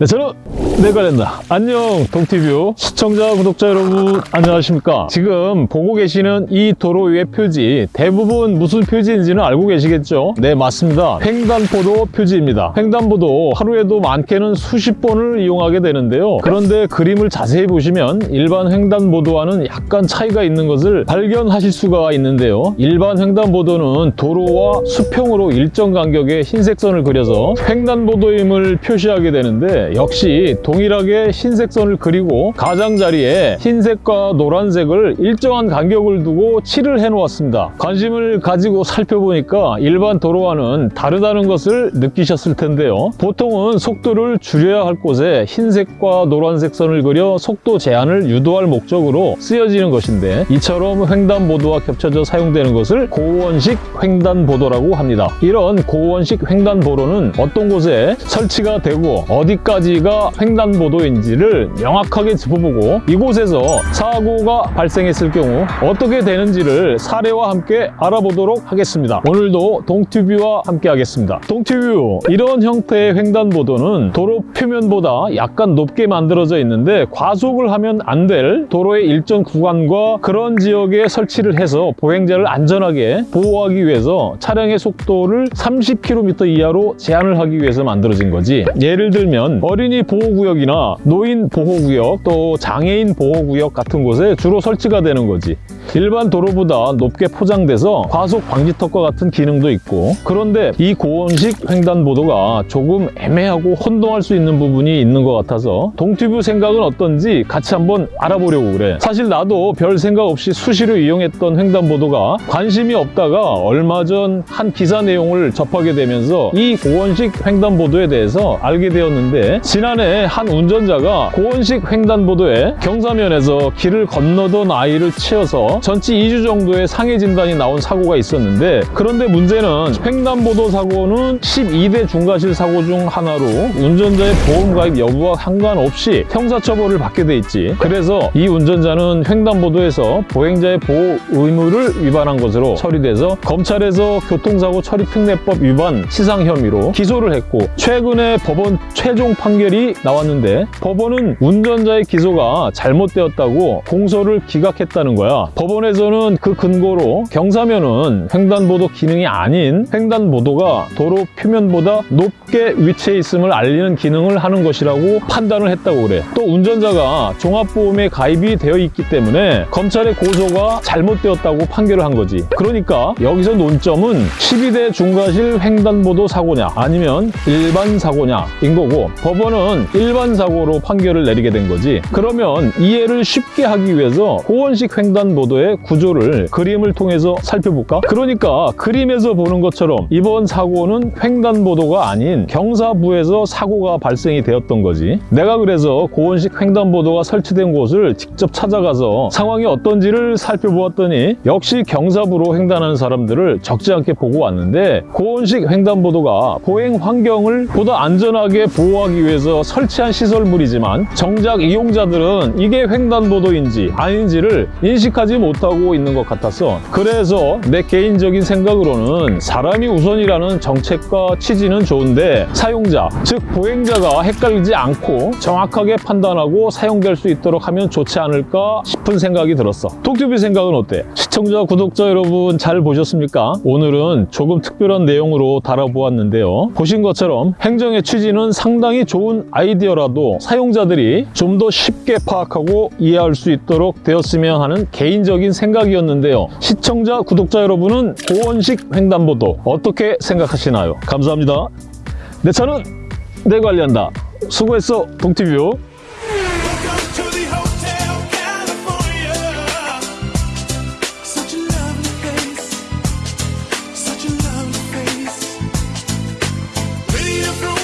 네, 저는 내관련다 안녕 동티뷰. 시청자 구독자 여러분 안녕하십니까? 지금 보고 계시는 이 도로 위의 표지 대부분 무슨 표지인지는 알고 계시겠죠? 네 맞습니다. 횡단보도 표지입니다. 횡단보도 하루에도 많게는 수십 번을 이용하게 되는데요. 그런데 그림을 자세히 보시면 일반 횡단보도와는 약간 차이가 있는 것을 발견하실 수가 있는데요. 일반 횡단보도는 도로와 수평으로 일정 간격의 흰색 선을 그려서 횡단보도임을 표시하게 되는데 역시 동일하게 흰색 선을 그리고 가장자리에 흰색과 노란색을 일정한 간격을 두고 칠을 해 놓았습니다. 관심을 가지고 살펴보니까 일반 도로와는 다르다는 것을 느끼셨을 텐데요. 보통은 속도를 줄여야 할 곳에 흰색과 노란색 선을 그려 속도 제한을 유도할 목적으로 쓰여지는 것인데 이처럼 횡단보도와 겹쳐져 사용되는 것을 고원식 횡단보도라고 합니다. 이런 고원식 횡단보도는 어떤 곳에 설치가 되고 어디까지 가 횡단보도인지를 명확하게 짚어보고 이곳에서 사고가 발생했을 경우 어떻게 되는지를 사례와 함께 알아보도록 하겠습니다. 오늘도 동튜브와 함께 하겠습니다. 동튜브 이런 형태의 횡단보도는 도로 표면보다 약간 높게 만들어져 있는데 과속을 하면 안 될 도로의 일정 구간과 그런 지역에 설치를 해서 보행자를 안전하게 보호하기 위해서 차량의 속도를 30km 이하로 제한을 하기 위해서 만들어진 거지 예를 들면 어린이 보호구역이나 노인 보호구역 또 장애인 보호구역 같은 곳에 주로 설치가 되는 거지 일반 도로보다 높게 포장돼서 과속 방지턱과 같은 기능도 있고 그런데 이 고원식 횡단보도가 조금 애매하고 혼동할 수 있는 부분이 있는 것 같아서 동튜브 생각은 어떤지 같이 한번 알아보려고 그래. 사실 나도 별 생각 없이 수시로 이용했던 횡단보도가 관심이 없다가 얼마 전 한 기사 내용을 접하게 되면서 이 고원식 횡단보도에 대해서 알게 되었는데 지난해 한 운전자가 고원식 횡단보도에 경사면에서 길을 건너던 아이를 치어서 전치 2주 정도의 상해 진단이 나온 사고가 있었는데 그런데 문제는 횡단보도 사고는 12대 중과실 사고 중 하나로 운전자의 보험 가입 여부와 상관없이 형사처벌을 받게 돼 있지. 그래서 이 운전자는 횡단보도에서 보행자의 보호 의무를 위반한 것으로 처리돼서 검찰에서 교통사고 처리 특례법 위반 시상 혐의로 기소를 했고 최근에 법원 최종 판결이 나왔는데 법원은 운전자의 기소가 잘못되었다고 공소를 기각했다는 거야. 법 원에서는 그 근거로 경사면은 횡단보도 기능이 아닌 횡단보도가 도로 표면보다 높게 위치해 있음을 알리는 기능을 하는 것이라고 판단을 했다고 그래. 또 운전자가 종합보험에 가입이 되어 있기 때문에 검찰의 고소가 잘못되었다고 판결을 한 거지. 그러니까 여기서 논점은 12대 중과실 횡단보도 사고냐 아니면 일반 사고냐인 거고 법원은 일반 사고로 판결을 내리게 된 거지. 그러면 이해를 쉽게 하기 위해서 고원식 횡단보도 의 구조를 그림을 통해서 살펴볼까? 그러니까 그림에서 보는 것처럼 이번 사고는 횡단보도가 아닌 경사부에서 사고가 발생이 되었던 거지 내가 그래서 고원식 횡단보도가 설치된 곳을 직접 찾아가서 상황이 어떤지를 살펴보았더니 역시 경사부로 횡단하는 사람들을 적지 않게 보고 왔는데 고원식 횡단보도가 보행 환경을 보다 안전하게 보호하기 위해서 설치한 시설물이지만 정작 이용자들은 이게 횡단보도인지 아닌지를 인식하지 못하고 있는 것 같아서 그래서 내 개인적인 생각으로는 사람이 우선이라는 정책과 취지는 좋은데 사용자, 즉 보행자가 헷갈리지 않고 정확하게 판단하고 사용될 수 있도록 하면 좋지 않을까 싶은 생각이 들었어 톡튜브 생각은 어때? 시청자, 구독자 여러분 잘 보셨습니까? 오늘은 조금 특별한 내용으로 다뤄보았는데요 보신 것처럼 행정의 취지는 상당히 좋은 아이디어라도 사용자들이 좀 더 쉽게 파악하고 이해할 수 있도록 되었으면 하는 개인적 개인적인 생각이었는데요. 시청자, 구독자 여러분은 고원식 횡단보도 어떻게 생각하시나요? 감사합니다. 네, 내 차는 내 관리한다. 수고했어, 동티뷰. through